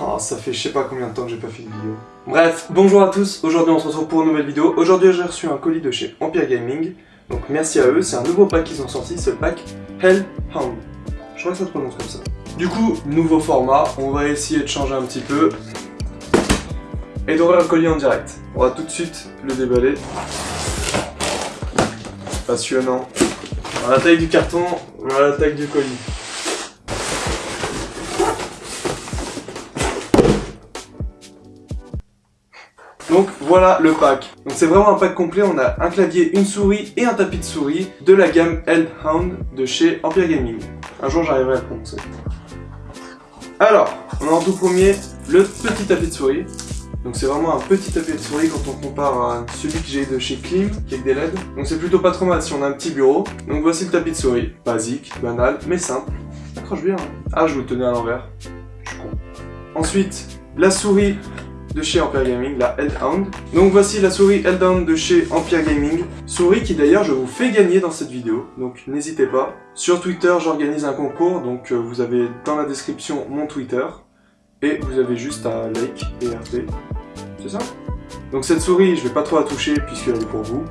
Oh, ça fait je sais pas combien de temps que j'ai pas fait de vidéo. Bref, bonjour à tous, aujourd'hui on se retrouve pour une nouvelle vidéo. Aujourd'hui j'ai reçu un colis de chez Empire Gaming, donc merci à eux, c'est un nouveau pack qu'ils ont sorti, c'est le pack Hellhound. Je crois que ça se prononce comme ça. Du coup, nouveau format, on va essayer de changer un petit peu et d'ouvrir le colis en direct. On va tout de suite le déballer. Passionnant. La taille du carton, voilà la taille du colis. Voilà le pack. Donc c'est vraiment un pack complet, on a un clavier, une souris et un tapis de souris de la gamme Hellhound de chez Empire Gaming. Un jour j'arriverai à le. Alors, on a en tout premier le petit tapis de souris. Donc c'est vraiment un petit tapis de souris quand on compare à celui que j'ai de chez Klim, qui est avec des LED. Donc c'est plutôt pas trop mal si on a un petit bureau. Donc voici le tapis de souris. Basique, banal, mais simple. Accroche bien. Hein. Ah, je vous le tenais à l'envers. Je suis con. Ensuite, la souris de chez Empire Gaming, la Hellhound. Donc voici la souris Hellhound de chez Empire Gaming. Souris qui d'ailleurs je vous fais gagner dans cette vidéo, donc n'hésitez pas. Sur Twitter j'organise un concours, donc euh, vous avez dans la description mon Twitter. Et vous avez juste à like et RT. C'est ça? Donc cette souris, je vais pas trop la toucher puisqu'elle est pour vous.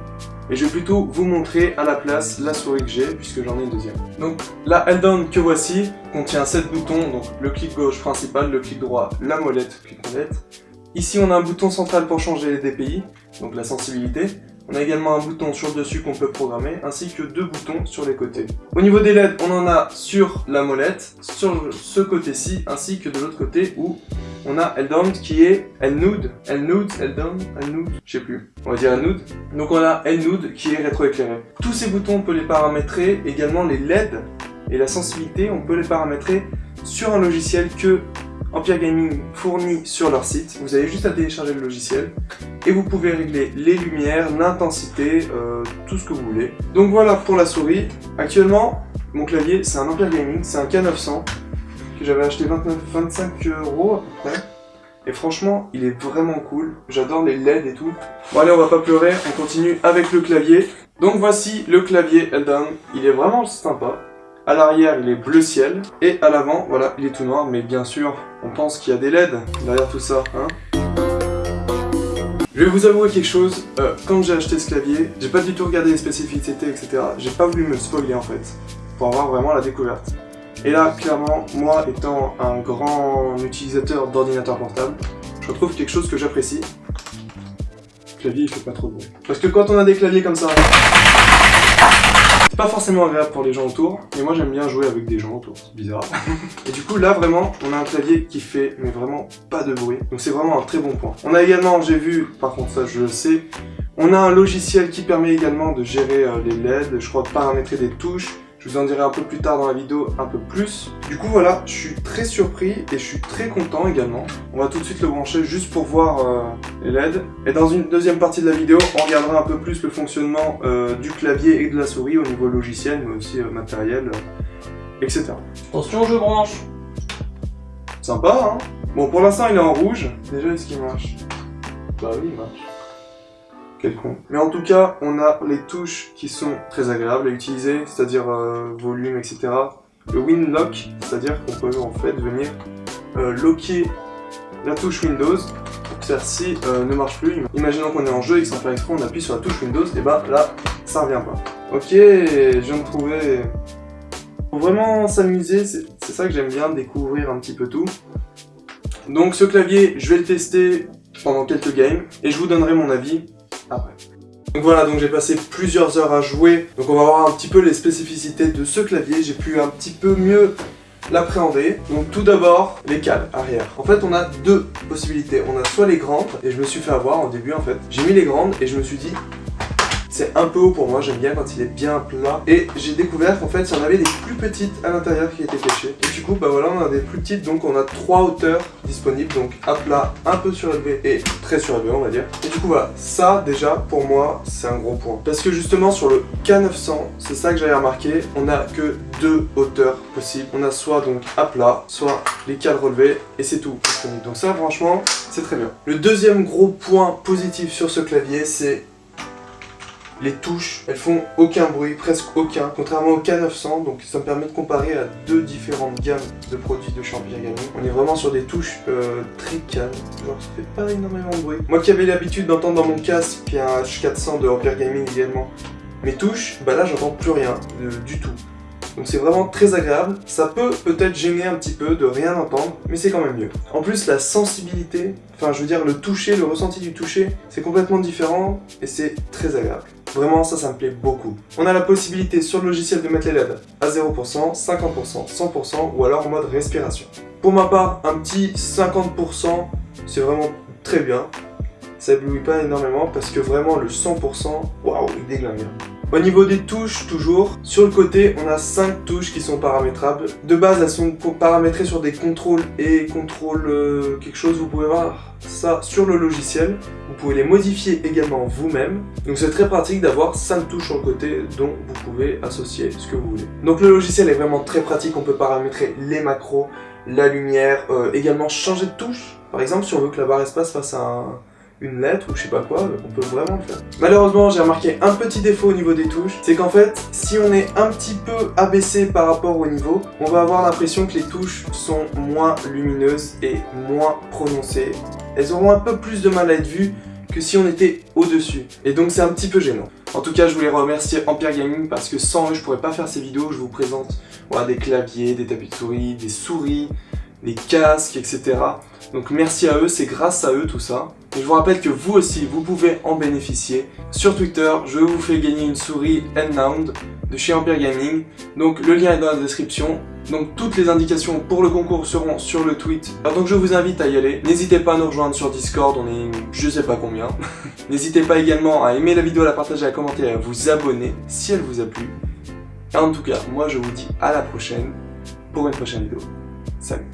Et je vais plutôt vous montrer à la place la souris que j'ai, puisque j'en ai une deuxième. Donc la Helldown que voici contient 7 boutons, donc le clic gauche principal, le clic droit, la molette, clic molette, Ici, on a un bouton central pour changer les DPI, donc la sensibilité. On a également un bouton sur le dessus qu'on peut programmer, ainsi que deux boutons sur les côtés. Au niveau des LED, on en a sur la molette, sur ce côté-ci, ainsi que de l'autre côté où on a Eldown qui est Elnude, Elnude, Eldown, Elnude, je sais plus, on va dire Elnude. Donc on a Elnude qui est rétroéclairé. Tous ces boutons, on peut les paramétrer, également les LED et la sensibilité, on peut les paramétrer sur un logiciel que Empire Gaming fournit sur leur site. Vous avez juste à télécharger le logiciel et vous pouvez régler les lumières, l'intensité, euh, tout ce que vous voulez. Donc voilà pour la souris. Actuellement, mon clavier, c'est un Empire Gaming, c'est un K900 que j'avais acheté 29, 25 euros à peu près. Et franchement, il est vraiment cool. J'adore les LED et tout. Bon allez, on va pas pleurer, on continue avec le clavier. Donc voici le clavier Eldan. Il est vraiment sympa. À l'arrière, il est bleu ciel. Et à l'avant, voilà, il est tout noir. Mais bien sûr, on pense qu'il y a des LED derrière tout ça, hein je vais vous avouer quelque chose, euh, quand j'ai acheté ce clavier, j'ai pas du tout regardé les spécificités, etc. J'ai pas voulu me spoiler en fait, pour avoir vraiment la découverte. Et là, clairement, moi étant un grand utilisateur d'ordinateur portable, je retrouve quelque chose que j'apprécie. Le clavier, il fait pas trop de bruit. Parce que quand on a des claviers comme ça, pas forcément agréable pour les gens autour, mais moi j'aime bien jouer avec des gens autour, c'est bizarre. et du coup là vraiment, on a un clavier qui fait mais vraiment pas de bruit, donc c'est vraiment un très bon point. On a également, j'ai vu, par contre ça je le sais, on a un logiciel qui permet également de gérer euh, les LED, je crois paramétrer des touches, je vous en dirai un peu plus tard dans la vidéo un peu plus. Du coup voilà, je suis très surpris et je suis très content également. On va tout de suite le brancher juste pour voir euh, les LED. Et dans une deuxième partie de la vidéo, on regardera un peu plus le fonctionnement euh, du clavier et de la souris au niveau logiciel, mais aussi euh, matériel, etc. Attention, je branche Sympa, hein? Bon, pour l'instant, il est en rouge. Déjà, est-ce qu'il marche? Bah oui, il marche. Quel con. Mais en tout cas, on a les touches qui sont très agréables à utiliser, c'est-à-dire euh, volume, etc. Le Win Lock, c'est-à-dire qu'on peut en fait venir euh, locker la touche Windows celle-ci euh, ne marche plus. Imaginons qu'on est en jeu et que sans faire exprès, on appuie sur la touche Windows, et bah là, ça revient pas. Ok, je viens de trouver... Faut vraiment s'amuser, c'est ça que j'aime bien, découvrir un petit peu tout. Donc ce clavier, je vais le tester pendant quelques games, et je vous donnerai mon avis après. Donc voilà, donc j'ai passé plusieurs heures à jouer, donc on va voir un petit peu les spécificités de ce clavier, j'ai pu un petit peu mieux l'appréhender. Donc tout d'abord, les cales arrière. En fait, on a deux possibilités. On a soit les grandes, et je me suis fait avoir au début en fait. J'ai mis les grandes et je me suis dit, c'est un peu haut pour moi, j'aime bien quand il est bien plat. Et j'ai découvert qu'en fait, il y en avait des plus petites à l'intérieur qui étaient cachées. Et du coup, bah voilà, on a des plus petites, donc on a trois hauteurs disponibles. Donc à plat, un peu surélevé et très surélevé, on va dire. Et du coup, voilà, ça déjà, pour moi, c'est un gros point. Parce que justement, sur le K900, c'est ça que j'avais remarqué, on a que deux hauteurs possibles. On a soit donc à plat, soit les cales relevées, et c'est tout Donc ça, franchement, c'est très bien. Le deuxième gros point positif sur ce clavier, c'est Les touches, elles font aucun bruit, presque aucun, contrairement au K900, donc ça me permet de comparer à deux différentes gammes de produits de chez Empire Gaming. On est vraiment sur des touches euh, très calmes, genre ça fait pas énormément de bruit. Moi qui avais l'habitude d'entendre dans mon casque, puis un H400 de Empire Gaming également, mes touches, bah là j'entends plus rien, euh, du tout. Donc c'est vraiment très agréable. Ça peut peut-être gêner un petit peu de rien entendre, mais c'est quand même mieux. En plus, la sensibilité, enfin je veux dire le toucher, le ressenti du toucher, c'est complètement différent et c'est très agréable. Vraiment, ça, ça me plaît beaucoup. On a la possibilité sur le logiciel de mettre les LED à 0%, 50%, 100% ou alors en mode respiration. Pour ma part, un petit 50%, c'est vraiment très bien. Ça éblouit pas énormément parce que vraiment le 100%, waouh, il déglingue. Au niveau des touches, toujours, sur le côté, on a 5 touches qui sont paramétrables. De base, elles sont paramétrées sur des contrôles et contrôle euh, quelque chose, vous pouvez voir ça sur le logiciel. Vous pouvez les modifier également vous-même. Donc c'est très pratique d'avoir 5 touches sur le côté dont vous pouvez associer ce que vous voulez. Donc le logiciel est vraiment très pratique, on peut paramétrer les macros, la lumière, euh, également changer de touche. Par exemple, si on veut que la barre espace fasse un une lettre ou je sais pas quoi, on peut vraiment le faire. Malheureusement, j'ai remarqué un petit défaut au niveau des touches, c'est qu'en fait, si on est un petit peu abaissé par rapport au niveau, on va avoir l'impression que les touches sont moins lumineuses et moins prononcées. Elles auront un peu plus de mal à être vues que si on était au-dessus. Et donc c'est un petit peu gênant. En tout cas, je voulais remercier Empire Gaming parce que sans eux, je pourrais pas faire ces vidéos. Je vous présente des claviers, des tapis de souris, des souris, des casques, etc. Donc merci à eux, c'est grâce à eux tout ça. Et je vous rappelle que vous aussi, vous pouvez en bénéficier. Sur Twitter, je vous fais gagner une souris N-Nound de chez Empire Gaming. Donc le lien est dans la description. Donc toutes les indications pour le concours seront sur le tweet. Alors donc je vous invite à y aller. N'hésitez pas à nous rejoindre sur Discord, on est je sais pas combien. N'hésitez pas également à aimer la vidéo, à la partager, à commenter et à vous abonner si elle vous a plu. Et en tout cas, moi je vous dis à la prochaine pour une prochaine vidéo. Salut